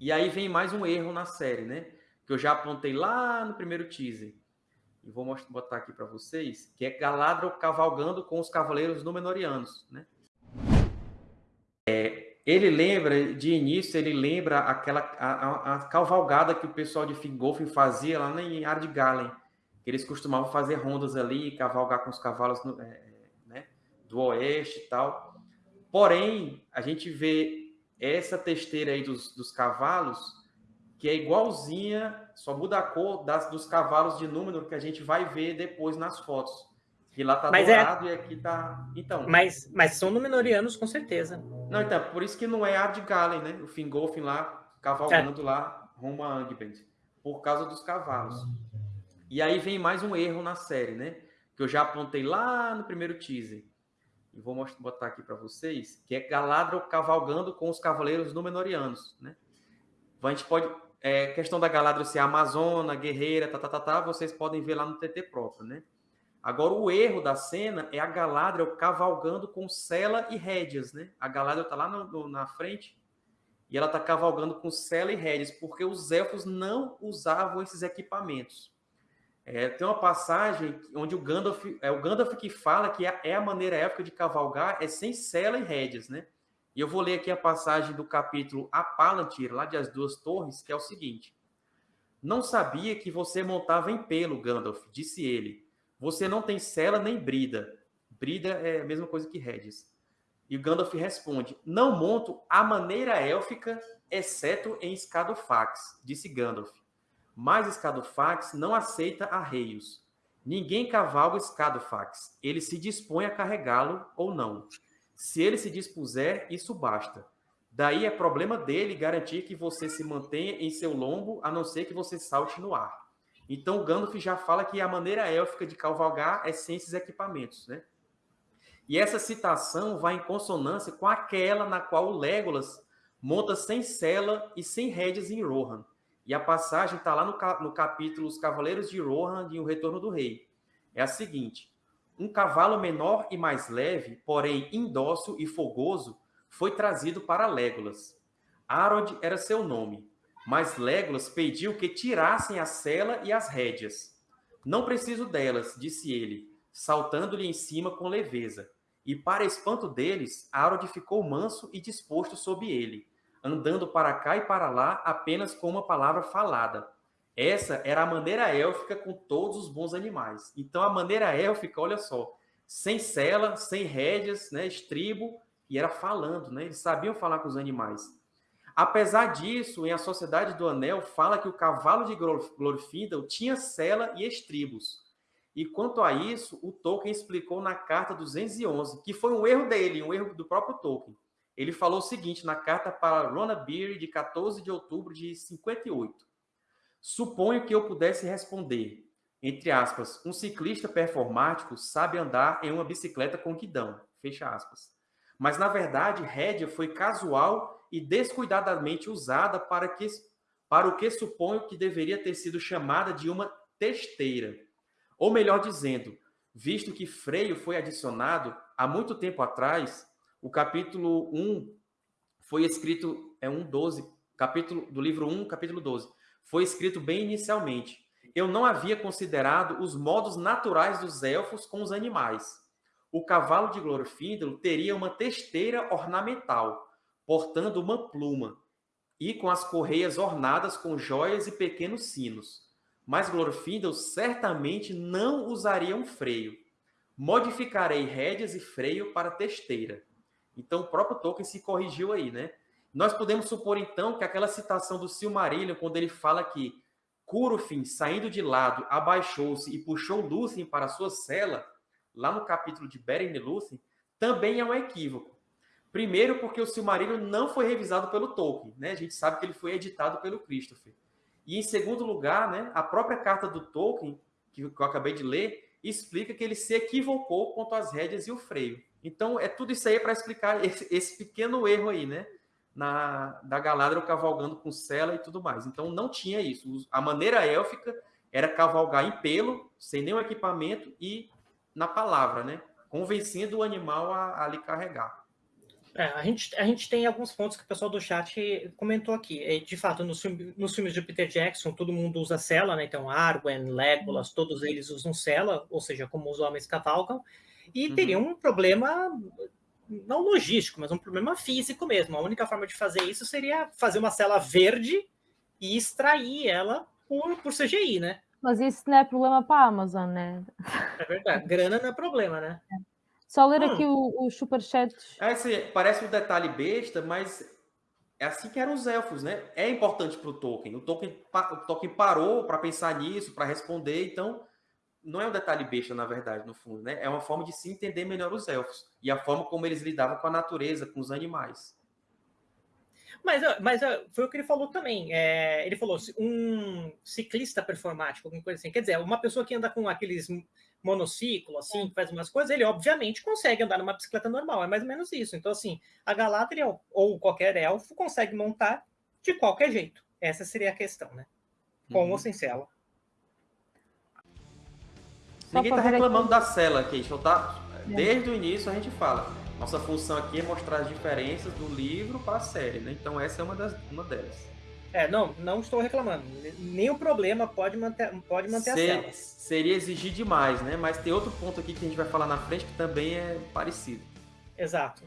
E aí vem mais um erro na série, né? Que eu já apontei lá no primeiro teaser. E vou mostrar, botar aqui para vocês, que é Galadriel cavalgando com os cavaleiros Númenóreanos, né? É, ele lembra, de início, ele lembra aquela a, a, a cavalgada que o pessoal de Fingolfin fazia lá em Ardgalen. Que eles costumavam fazer rondas ali, cavalgar com os cavalos no, é, né, do oeste e tal. Porém, a gente vê essa testeira aí dos, dos cavalos, que é igualzinha, só muda a cor das, dos cavalos de número que a gente vai ver depois nas fotos. Que lá tá mas é dourado é... e aqui tá. Então. Mas, mas são Númenóreanos, com certeza. Não, então, por isso que não é Ardgalen, né? O Fingolfin lá, cavalgando é. lá, rumo a Angband. Por causa dos cavalos. E aí vem mais um erro na série, né? Que eu já apontei lá no primeiro teaser e vou mostrar, botar aqui para vocês, que é Galadriel cavalgando com os cavaleiros Númenóreanos, né? A gente pode... É, questão da Galadriel ser amazona, guerreira, tá, tá, tá, tá, vocês podem ver lá no TT próprio, né? Agora, o erro da cena é a Galadriel cavalgando com Sela e rédeas, né? A Galadriel tá lá no, no, na frente e ela tá cavalgando com Sela e rédeas, porque os elfos não usavam esses equipamentos. É, tem uma passagem onde o Gandalf, é o Gandalf que fala que é, é a maneira época de cavalgar, é sem sela e rédeas, né? E eu vou ler aqui a passagem do capítulo A Palantir, lá de As Duas Torres, que é o seguinte. Não sabia que você montava em pelo, Gandalf, disse ele. Você não tem sela nem brida. Brida é a mesma coisa que rédeas. E o Gandalf responde, não monto a maneira élfica, exceto em Escadofax, disse Gandalf. Mas Escadofax não aceita arreios. Ninguém cavalga Escadofax. Ele se dispõe a carregá-lo ou não. Se ele se dispuser, isso basta. Daí é problema dele garantir que você se mantenha em seu lombo, a não ser que você salte no ar. Então Gandalf já fala que a maneira élfica de cavalgar é sem esses equipamentos, né? E essa citação vai em consonância com aquela na qual o Legolas monta sem sela e sem rédeas em Rohan. E a passagem está lá no, no capítulo Os Cavaleiros de Rohan e o Retorno do Rei. É a seguinte: um cavalo menor e mais leve, porém indócil e fogoso, foi trazido para Legolas. Arod era seu nome, mas Legolas pediu que tirassem a sela e as rédeas. Não preciso delas, disse ele, saltando-lhe em cima com leveza. E para espanto deles, Arod ficou manso e disposto sob ele andando para cá e para lá apenas com uma palavra falada. Essa era a maneira élfica com todos os bons animais. Então, a maneira élfica, olha só, sem cela, sem rédeas, né, estribo, e era falando, né? Eles sabiam falar com os animais. Apesar disso, em A Sociedade do Anel, fala que o cavalo de Glorfindel tinha cela e estribos. E quanto a isso, o Tolkien explicou na carta 211, que foi um erro dele, um erro do próprio Tolkien. Ele falou o seguinte na carta para Rona Beer de 14 de outubro de 58. Suponho que eu pudesse responder, entre aspas, um ciclista performático sabe andar em uma bicicleta com guidão, fecha aspas. Mas, na verdade, rédea foi casual e descuidadamente usada para, que, para o que suponho que deveria ter sido chamada de uma testeira. Ou melhor dizendo, visto que freio foi adicionado há muito tempo atrás, o capítulo 1 foi escrito, é 1,12, capítulo do livro 1, capítulo 12. Foi escrito bem inicialmente. Eu não havia considerado os modos naturais dos elfos com os animais. O cavalo de Glorfindel teria uma testeira ornamental, portando uma pluma, e com as correias ornadas com joias e pequenos sinos. Mas Glorfindel certamente não usaria um freio. Modificarei rédeas e freio para testeira. Então, o próprio Tolkien se corrigiu aí, né? Nós podemos supor, então, que aquela citação do Silmarillion, quando ele fala que Curufin, saindo de lado, abaixou-se e puxou Lúthien para sua cela, lá no capítulo de Beren e Lúthien, também é um equívoco. Primeiro, porque o Silmarillion não foi revisado pelo Tolkien, né? A gente sabe que ele foi editado pelo Christopher. E, em segundo lugar, né, a própria carta do Tolkien, que eu acabei de ler, explica que ele se equivocou quanto às rédeas e o freio. Então, é tudo isso aí para explicar esse, esse, pequeno erro aí, né? Na, da Galadriel cavalgando com cela e tudo mais. Então, não tinha isso. A maneira élfica era cavalgar em pelo, sem nenhum equipamento e na palavra, né? Convencendo o animal a, a lhe carregar. É, a, gente, a gente tem alguns pontos que o pessoal do chat comentou aqui. De fato, nos, filme, nos filmes de Peter Jackson, todo mundo usa cela, né? Então, Arwen, Legolas, todos eles usam cela, ou seja, como os homens cavalgam. E uhum. teria um problema, não logístico, mas um problema físico mesmo. A única forma de fazer isso seria fazer uma cela verde e extrair ela por, por CGI, né? Mas isso não é problema para a Amazon, né? É verdade. Grana não é problema, né? É. Só ler hum. aqui os superchats. É, assim, parece um detalhe besta, mas é assim que eram os elfos, né? É importante para o Tolkien. O Tolkien, parou para pensar nisso, para responder, então não é um detalhe besta, na verdade, no fundo, né? É uma forma de se entender melhor os elfos e a forma como eles lidavam com a natureza, com os animais. Mas, mas foi o que ele falou também. É, ele falou um ciclista performático, alguma coisa assim. Quer dizer, uma pessoa que anda com aqueles monociclo, assim, que faz umas coisas, ele obviamente consegue andar numa bicicleta normal. É mais ou menos isso. Então, assim, a Galadriel ou qualquer elfo consegue montar de qualquer jeito. Essa seria a questão, né? Com uhum. ou sem cela. Ninguém tá reclamando aqui. da cela aqui, então tá? É. Desde o início a gente fala. Nossa função aqui é mostrar as diferenças do livro para a série, né? Então essa é uma, das, uma delas. É, não, não estou reclamando. Nenhum problema pode manter, pode manter Ser, a cela. Seria exigir demais, né? Mas tem outro ponto aqui que a gente vai falar na frente que também é parecido. Exato.